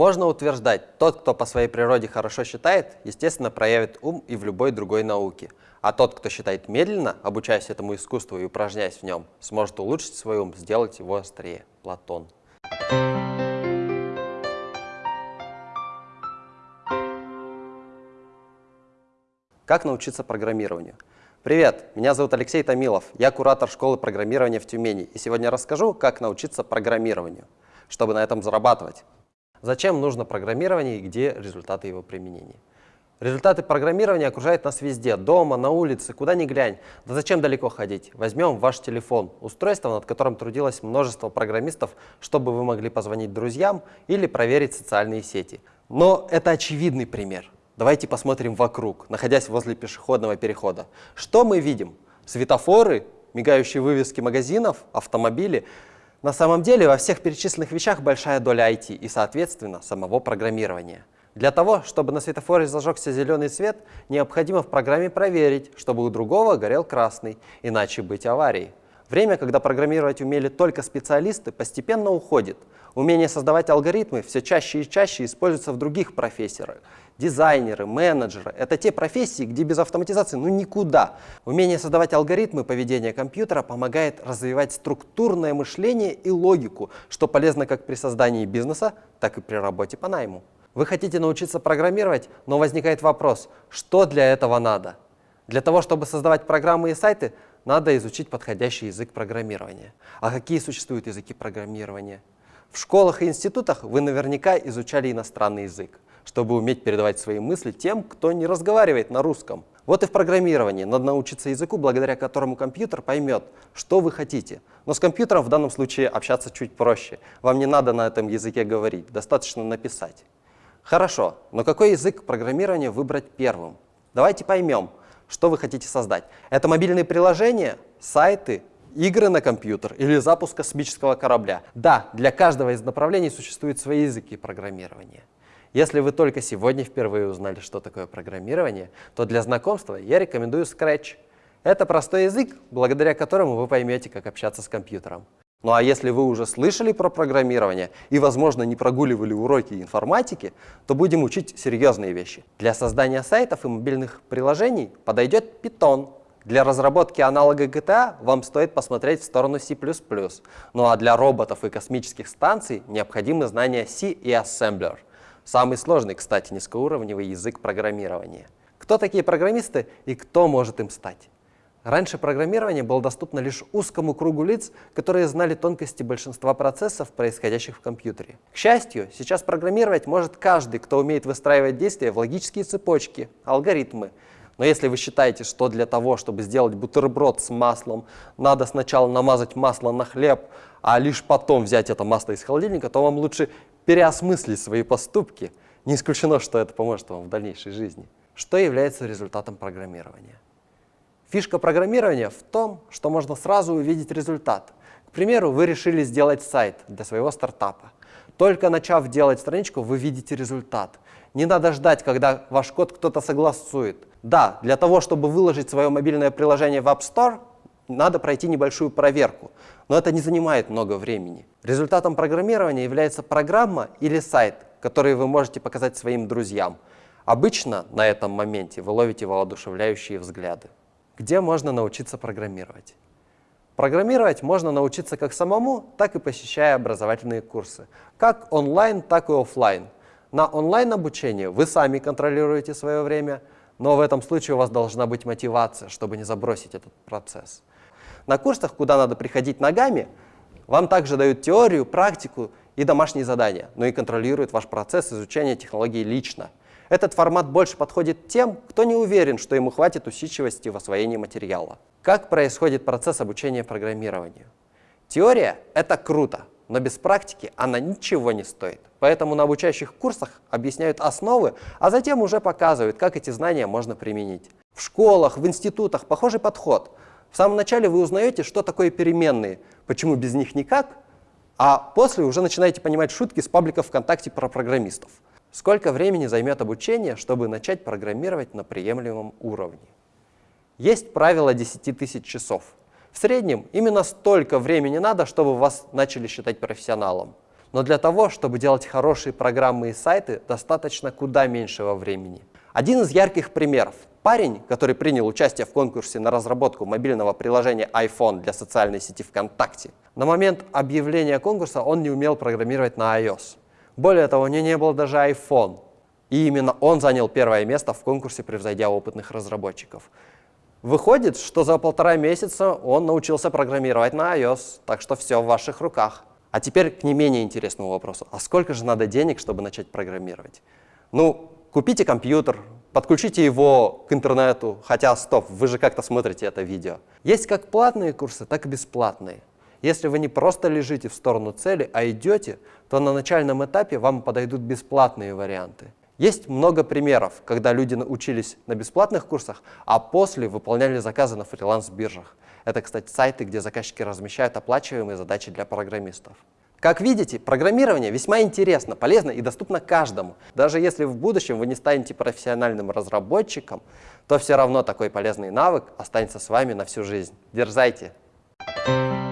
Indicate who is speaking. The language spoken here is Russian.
Speaker 1: Можно утверждать, тот, кто по своей природе хорошо считает, естественно, проявит ум и в любой другой науке. А тот, кто считает медленно, обучаясь этому искусству и упражняясь в нем, сможет улучшить свой ум, сделать его острее. Платон. Как научиться программированию? Привет, меня зовут Алексей Томилов, я куратор школы программирования в Тюмени, и сегодня расскажу, как научиться программированию, чтобы на этом зарабатывать. Зачем нужно программирование и где результаты его применения? Результаты программирования окружают нас везде, дома, на улице, куда ни глянь. Да зачем далеко ходить? Возьмем ваш телефон, устройство, над которым трудилось множество программистов, чтобы вы могли позвонить друзьям или проверить социальные сети. Но это очевидный пример. Давайте посмотрим вокруг, находясь возле пешеходного перехода. Что мы видим? Светофоры, мигающие вывески магазинов, автомобили. На самом деле во всех перечисленных вещах большая доля IT и, соответственно, самого программирования. Для того, чтобы на светофоре зажегся зеленый свет, необходимо в программе проверить, чтобы у другого горел красный, иначе быть аварией. Время, когда программировать умели только специалисты, постепенно уходит. Умение создавать алгоритмы все чаще и чаще используется в других профессиях. Дизайнеры, менеджеры — это те профессии, где без автоматизации ну никуда. Умение создавать алгоритмы поведения компьютера помогает развивать структурное мышление и логику, что полезно как при создании бизнеса, так и при работе по найму. Вы хотите научиться программировать, но возникает вопрос, что для этого надо? Для того, чтобы создавать программы и сайты, надо изучить подходящий язык программирования. А какие существуют языки программирования? В школах и институтах вы наверняка изучали иностранный язык, чтобы уметь передавать свои мысли тем, кто не разговаривает на русском. Вот и в программировании надо научиться языку, благодаря которому компьютер поймет, что вы хотите. Но с компьютером в данном случае общаться чуть проще. Вам не надо на этом языке говорить, достаточно написать. Хорошо, но какой язык программирования выбрать первым? Давайте поймем, что вы хотите создать. Это мобильные приложения, сайты, игры на компьютер или запуск космического корабля. Да, для каждого из направлений существуют свои языки программирования. Если вы только сегодня впервые узнали, что такое программирование, то для знакомства я рекомендую Scratch. Это простой язык, благодаря которому вы поймете, как общаться с компьютером. Ну а если вы уже слышали про программирование и, возможно, не прогуливали уроки информатики, то будем учить серьезные вещи. Для создания сайтов и мобильных приложений подойдет Python. Для разработки аналога GTA вам стоит посмотреть в сторону C++. Ну а для роботов и космических станций необходимы знания C и Assembler. Самый сложный, кстати, низкоуровневый язык программирования. Кто такие программисты и кто может им стать? Раньше программирование было доступно лишь узкому кругу лиц, которые знали тонкости большинства процессов, происходящих в компьютере. К счастью, сейчас программировать может каждый, кто умеет выстраивать действия в логические цепочки, алгоритмы. Но если вы считаете, что для того, чтобы сделать бутерброд с маслом, надо сначала намазать масло на хлеб, а лишь потом взять это масло из холодильника, то вам лучше переосмыслить свои поступки. Не исключено, что это поможет вам в дальнейшей жизни. Что является результатом программирования? Фишка программирования в том, что можно сразу увидеть результат. К примеру, вы решили сделать сайт для своего стартапа. Только начав делать страничку, вы видите результат. Не надо ждать, когда ваш код кто-то согласует. Да, для того, чтобы выложить свое мобильное приложение в App Store, надо пройти небольшую проверку, но это не занимает много времени. Результатом программирования является программа или сайт, который вы можете показать своим друзьям. Обычно на этом моменте вы ловите воодушевляющие взгляды. Где можно научиться программировать? Программировать можно научиться как самому, так и посещая образовательные курсы. Как онлайн, так и офлайн. На онлайн-обучение вы сами контролируете свое время, но в этом случае у вас должна быть мотивация, чтобы не забросить этот процесс. На курсах, куда надо приходить ногами, вам также дают теорию, практику и домашние задания, но и контролируют ваш процесс изучения технологий лично. Этот формат больше подходит тем, кто не уверен, что ему хватит усидчивости в освоении материала. Как происходит процесс обучения программированию? Теория — это круто, но без практики она ничего не стоит. Поэтому на обучающих курсах объясняют основы, а затем уже показывают, как эти знания можно применить. В школах, в институтах похожий подход. В самом начале вы узнаете, что такое переменные, почему без них никак, а после уже начинаете понимать шутки с пабликов ВКонтакте про программистов. Сколько времени займет обучение, чтобы начать программировать на приемлемом уровне? Есть правило 10 тысяч часов. В среднем именно столько времени надо, чтобы вас начали считать профессионалом. Но для того, чтобы делать хорошие программы и сайты, достаточно куда меньшего времени. Один из ярких примеров. Парень, который принял участие в конкурсе на разработку мобильного приложения iPhone для социальной сети ВКонтакте, на момент объявления конкурса он не умел программировать на iOS. Более того, у него не было даже iPhone. И именно он занял первое место в конкурсе, превзойдя опытных разработчиков. Выходит, что за полтора месяца он научился программировать на iOS, так что все в ваших руках. А теперь к не менее интересному вопросу. А сколько же надо денег, чтобы начать программировать? Ну, купите компьютер, подключите его к интернету, хотя, стоп, вы же как-то смотрите это видео. Есть как платные курсы, так и бесплатные. Если вы не просто лежите в сторону цели, а идете, то на начальном этапе вам подойдут бесплатные варианты. Есть много примеров, когда люди учились на бесплатных курсах, а после выполняли заказы на фриланс-биржах. Это, кстати, сайты, где заказчики размещают оплачиваемые задачи для программистов. Как видите, программирование весьма интересно, полезно и доступно каждому. Даже если в будущем вы не станете профессиональным разработчиком, то все равно такой полезный навык останется с вами на всю жизнь. Дерзайте! Thank you